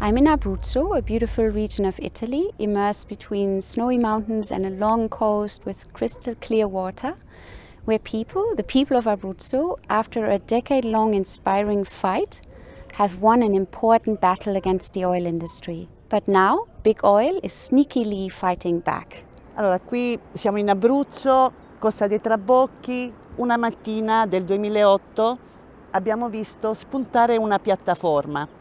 I'm in Abruzzo, a beautiful region of Italy, immersed between snowy mountains and a long coast with crystal clear water, where people, the people of Abruzzo, after a decade-long inspiring fight, have won an important battle against the oil industry. But now, big oil is sneakily fighting back. Allora, qui siamo in Abruzzo, Costa dei Trabocchi, una mattina del 2008 abbiamo visto spuntare una piattaforma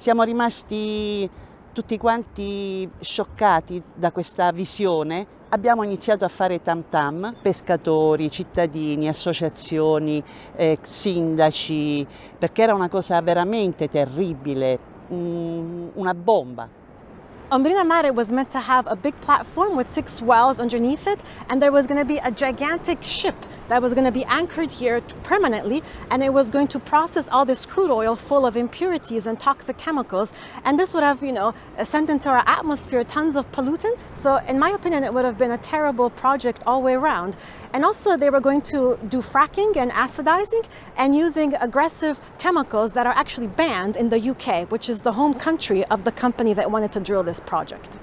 Siamo rimasti tutti quanti scioccati da questa visione. Abbiamo iniziato a fare tam tam, pescatori, cittadini, associazioni, eh, sindaci, perché era una cosa veramente terribile, um, una bomba. Ombrina Mare was meant to have a big platform with six wells underneath it, and there was going to be a gigantic ship that was going to be anchored here permanently, and it was going to process all this crude oil full of impurities and toxic chemicals, and this would have, you know, sent into our atmosphere tons of pollutants. So in my opinion, it would have been a terrible project all the way around. And also they were going to do fracking and acidizing and using aggressive chemicals that are actually banned in the UK, which is the home country of the company that wanted to drill this project.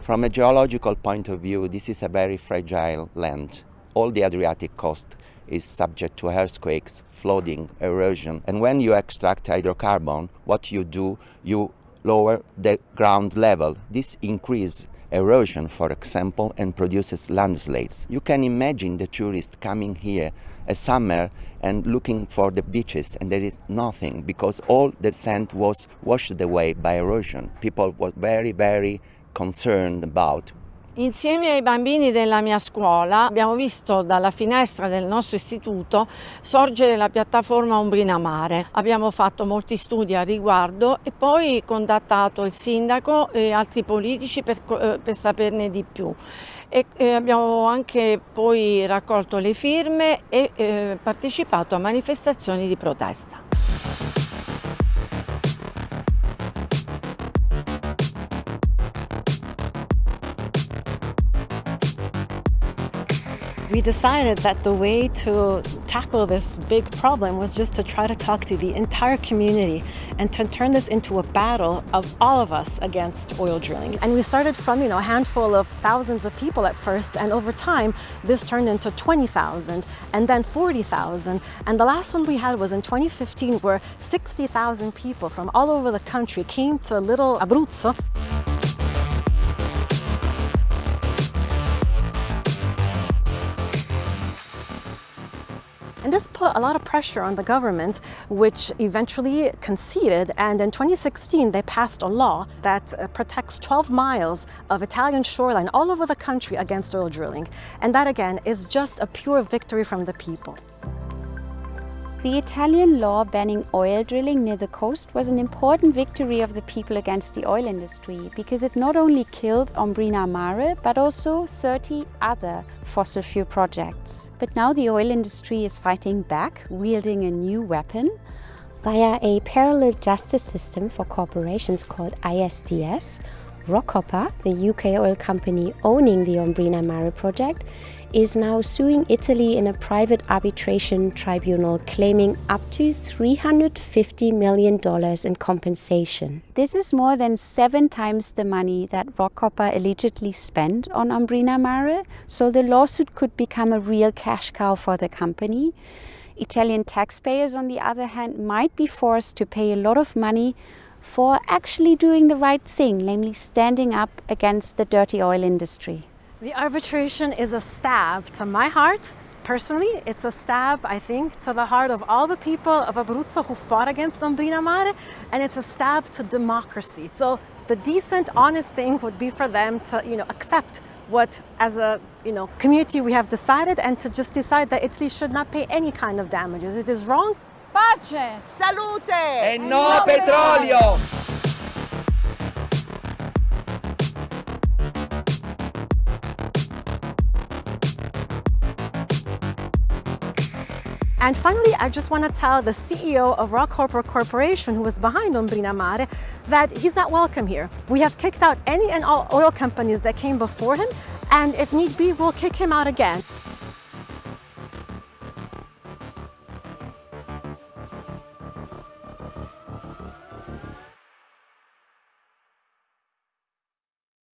From a geological point of view, this is a very fragile land. All the Adriatic coast is subject to earthquakes, flooding, erosion. And when you extract hydrocarbon, what you do, you lower the ground level. This increases erosion, for example, and produces landslides. You can imagine the tourists coming here a summer and looking for the beaches and there is nothing because all the sand was washed away by erosion. People were very, very concerned about Insieme ai bambini della mia scuola abbiamo visto dalla finestra del nostro istituto sorgere la piattaforma Ombrina Mare. Abbiamo fatto molti studi a riguardo e poi contattato il sindaco e altri politici per, eh, per saperne di più. E, e abbiamo anche poi raccolto le firme e eh, partecipato a manifestazioni di protesta. We decided that the way to tackle this big problem was just to try to talk to the entire community and to turn this into a battle of all of us against oil drilling. And we started from, you know, a handful of thousands of people at first, and over time, this turned into 20,000 and then 40,000. And the last one we had was in 2015, where 60,000 people from all over the country came to little Abruzzo And this put a lot of pressure on the government, which eventually conceded. And in 2016, they passed a law that uh, protects 12 miles of Italian shoreline all over the country against oil drilling. And that, again, is just a pure victory from the people. The Italian law banning oil drilling near the coast was an important victory of the people against the oil industry because it not only killed Ombrina Mare but also 30 other fossil fuel projects. But now the oil industry is fighting back, wielding a new weapon via a parallel justice system for corporations called ISDS. Rockhopper, the UK oil company owning the Ombrina Mare project, is now suing Italy in a private arbitration tribunal claiming up to $350 million in compensation. This is more than seven times the money that Rockhopper allegedly spent on Ombrina Mare, so the lawsuit could become a real cash cow for the company. Italian taxpayers, on the other hand, might be forced to pay a lot of money for actually doing the right thing, namely standing up against the dirty oil industry. The arbitration is a stab to my heart. Personally, it's a stab, I think, to the heart of all the people of Abruzzo who fought against Ombrina Mare, and it's a stab to democracy. So the decent, honest thing would be for them to, you know, accept what, as a you know, community, we have decided, and to just decide that Italy should not pay any kind of damages. It is wrong. Pace! Salute! E no petrolio! And finally, I just want to tell the CEO of Rockhopper Corporation, who was behind Ombrina Mare, that he's not welcome here. We have kicked out any and all oil companies that came before him, and if need be, we'll kick him out again.